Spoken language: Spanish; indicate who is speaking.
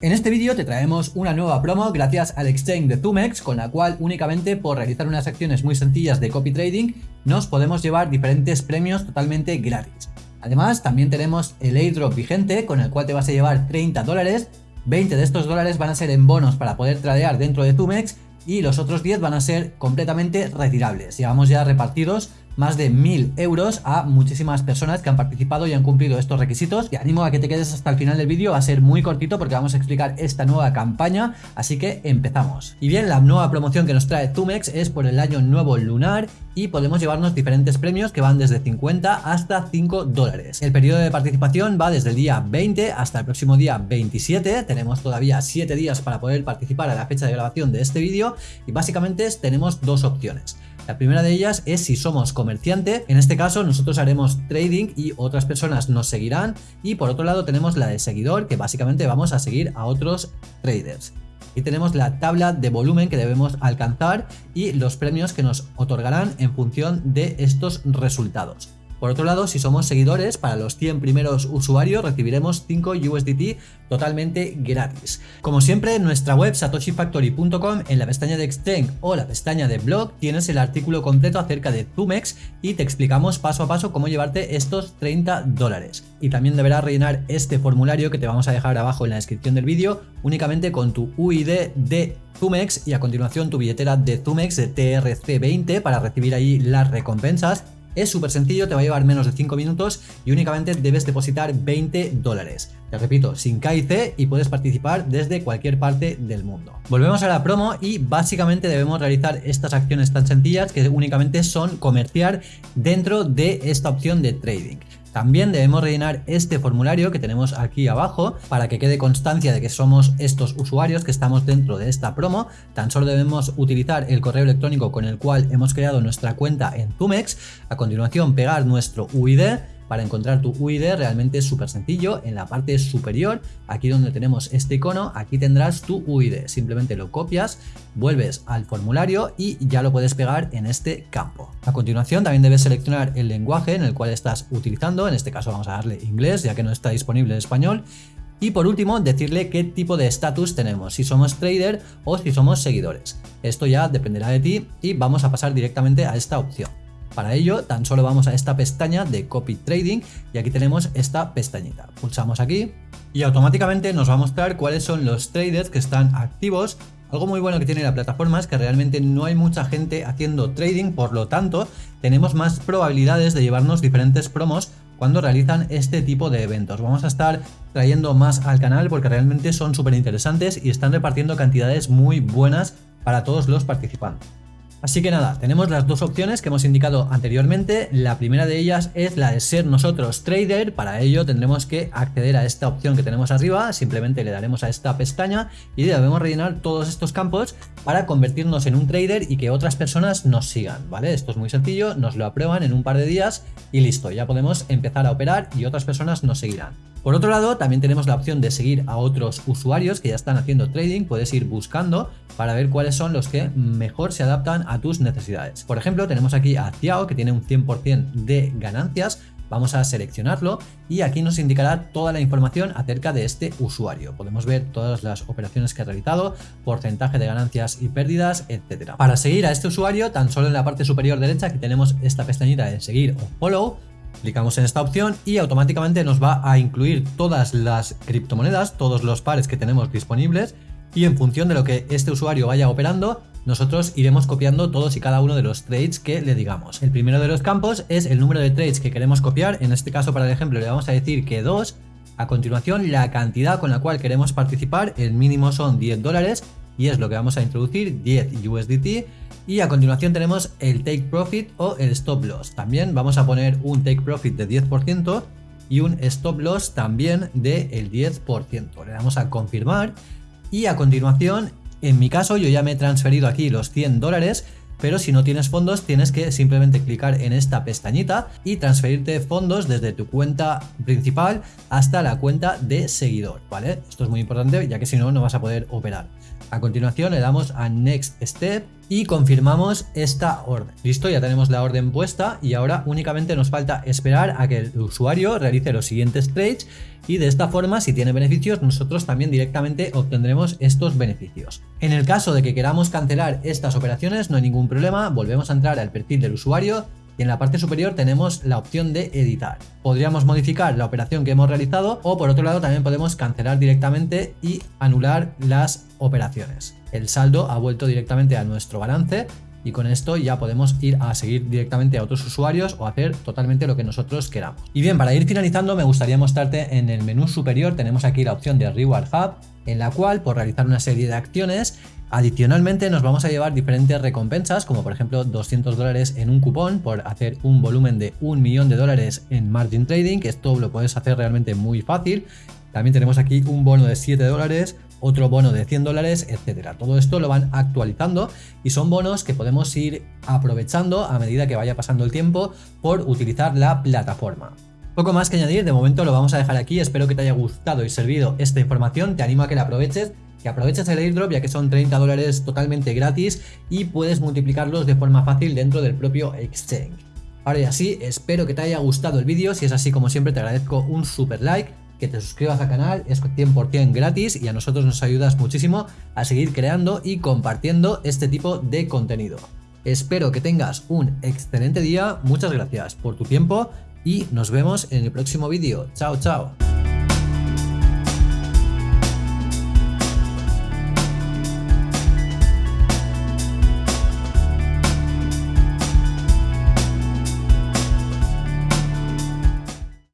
Speaker 1: En este vídeo te traemos una nueva promo gracias al exchange de Zumex con la cual únicamente por realizar unas acciones muy sencillas de copy trading nos podemos llevar diferentes premios totalmente gratis. Además también tenemos el airdrop vigente con el cual te vas a llevar 30 dólares, 20 de estos dólares van a ser en bonos para poder tradear dentro de Zumex y los otros 10 van a ser completamente retirables. Llevamos ya repartidos más de 1000 euros a muchísimas personas que han participado y han cumplido estos requisitos. Te animo a que te quedes hasta el final del vídeo, va a ser muy cortito porque vamos a explicar esta nueva campaña, así que empezamos. Y bien, la nueva promoción que nos trae Tumex es por el año nuevo lunar y podemos llevarnos diferentes premios que van desde 50 hasta 5 dólares. El periodo de participación va desde el día 20 hasta el próximo día 27, tenemos todavía 7 días para poder participar a la fecha de grabación de este vídeo y básicamente tenemos dos opciones. La primera de ellas es si somos comerciante, en este caso nosotros haremos trading y otras personas nos seguirán y por otro lado tenemos la de seguidor que básicamente vamos a seguir a otros traders. Y tenemos la tabla de volumen que debemos alcanzar y los premios que nos otorgarán en función de estos resultados. Por otro lado, si somos seguidores, para los 100 primeros usuarios recibiremos 5 USDT totalmente gratis. Como siempre, en nuestra web satoshifactory.com, en la pestaña de Exchange o la pestaña de Blog, tienes el artículo completo acerca de Zumex y te explicamos paso a paso cómo llevarte estos 30 dólares. Y también deberás rellenar este formulario que te vamos a dejar abajo en la descripción del vídeo, únicamente con tu UID de Zumex y a continuación tu billetera de Zumex de TRC20 para recibir ahí las recompensas es súper sencillo, te va a llevar menos de 5 minutos y únicamente debes depositar 20 dólares. Te repito, sin KIC y puedes participar desde cualquier parte del mundo. Volvemos a la promo y básicamente debemos realizar estas acciones tan sencillas que únicamente son comerciar dentro de esta opción de trading. También debemos rellenar este formulario que tenemos aquí abajo para que quede constancia de que somos estos usuarios que estamos dentro de esta promo. Tan solo debemos utilizar el correo electrónico con el cual hemos creado nuestra cuenta en Zumex. A continuación pegar nuestro UID para encontrar tu UID realmente es súper sencillo, en la parte superior, aquí donde tenemos este icono, aquí tendrás tu UID, simplemente lo copias, vuelves al formulario y ya lo puedes pegar en este campo. A continuación también debes seleccionar el lenguaje en el cual estás utilizando, en este caso vamos a darle inglés ya que no está disponible en español, y por último, decirle qué tipo de estatus tenemos, si somos trader o si somos seguidores. Esto ya dependerá de ti y vamos a pasar directamente a esta opción. Para ello, tan solo vamos a esta pestaña de Copy Trading y aquí tenemos esta pestañita. Pulsamos aquí y automáticamente nos va a mostrar cuáles son los traders que están activos algo muy bueno que tiene la plataforma es que realmente no hay mucha gente haciendo trading, por lo tanto tenemos más probabilidades de llevarnos diferentes promos cuando realizan este tipo de eventos. Vamos a estar trayendo más al canal porque realmente son súper interesantes y están repartiendo cantidades muy buenas para todos los participantes. Así que nada, tenemos las dos opciones que hemos indicado anteriormente. La primera de ellas es la de ser nosotros trader. Para ello tendremos que acceder a esta opción que tenemos arriba. Simplemente le daremos a esta pestaña y debemos rellenar todos estos campos para convertirnos en un trader y que otras personas nos sigan, ¿vale? Esto es muy sencillo, nos lo aprueban en un par de días y listo, ya podemos empezar a operar y otras personas nos seguirán. Por otro lado, también tenemos la opción de seguir a otros usuarios que ya están haciendo trading, puedes ir buscando para ver cuáles son los que mejor se adaptan a tus necesidades. Por ejemplo, tenemos aquí a Tiao que tiene un 100% de ganancias, Vamos a seleccionarlo y aquí nos indicará toda la información acerca de este usuario. Podemos ver todas las operaciones que ha realizado, porcentaje de ganancias y pérdidas, etc. Para seguir a este usuario, tan solo en la parte superior derecha aquí tenemos esta pestañita de seguir o follow, Clicamos en esta opción y automáticamente nos va a incluir todas las criptomonedas, todos los pares que tenemos disponibles y en función de lo que este usuario vaya operando, nosotros iremos copiando todos y cada uno de los trades que le digamos. El primero de los campos es el número de trades que queremos copiar, en este caso para el ejemplo le vamos a decir que 2, a continuación la cantidad con la cual queremos participar, el mínimo son 10 dólares y es lo que vamos a introducir, 10 USDT y a continuación tenemos el Take Profit o el Stop Loss. También vamos a poner un Take Profit de 10% y un Stop Loss también del 10%. Le damos a confirmar y a continuación, en mi caso yo ya me he transferido aquí los 100 dólares pero si no tienes fondos tienes que simplemente clicar en esta pestañita y transferirte fondos desde tu cuenta principal hasta la cuenta de seguidor, ¿vale? Esto es muy importante ya que si no, no vas a poder operar. A continuación le damos a Next Step y confirmamos esta orden. Listo, ya tenemos la orden puesta y ahora únicamente nos falta esperar a que el usuario realice los siguientes trades y de esta forma si tiene beneficios nosotros también directamente obtendremos estos beneficios. En el caso de que queramos cancelar estas operaciones no hay ningún problema, volvemos a entrar al perfil del usuario y en la parte superior tenemos la opción de editar. Podríamos modificar la operación que hemos realizado o por otro lado también podemos cancelar directamente y anular las operaciones. El saldo ha vuelto directamente a nuestro balance y con esto ya podemos ir a seguir directamente a otros usuarios o hacer totalmente lo que nosotros queramos. Y bien, para ir finalizando me gustaría mostrarte en el menú superior tenemos aquí la opción de Reward Hub en la cual por realizar una serie de acciones Adicionalmente nos vamos a llevar diferentes recompensas como por ejemplo 200 dólares en un cupón por hacer un volumen de un millón de dólares en margin trading que esto lo puedes hacer realmente muy fácil. También tenemos aquí un bono de 7 dólares, otro bono de 100 dólares, etcétera. Todo esto lo van actualizando y son bonos que podemos ir aprovechando a medida que vaya pasando el tiempo por utilizar la plataforma. Poco más que añadir, de momento lo vamos a dejar aquí, espero que te haya gustado y servido esta información, te animo a que la aproveches que aproveches el airdrop ya que son 30 dólares totalmente gratis y puedes multiplicarlos de forma fácil dentro del propio exchange. Ahora ya sí, espero que te haya gustado el vídeo, si es así como siempre te agradezco un super like, que te suscribas al canal, es 100% gratis y a nosotros nos ayudas muchísimo a seguir creando y compartiendo este tipo de contenido. Espero que tengas un excelente día, muchas gracias por tu tiempo y nos vemos en el próximo vídeo. Chao, chao.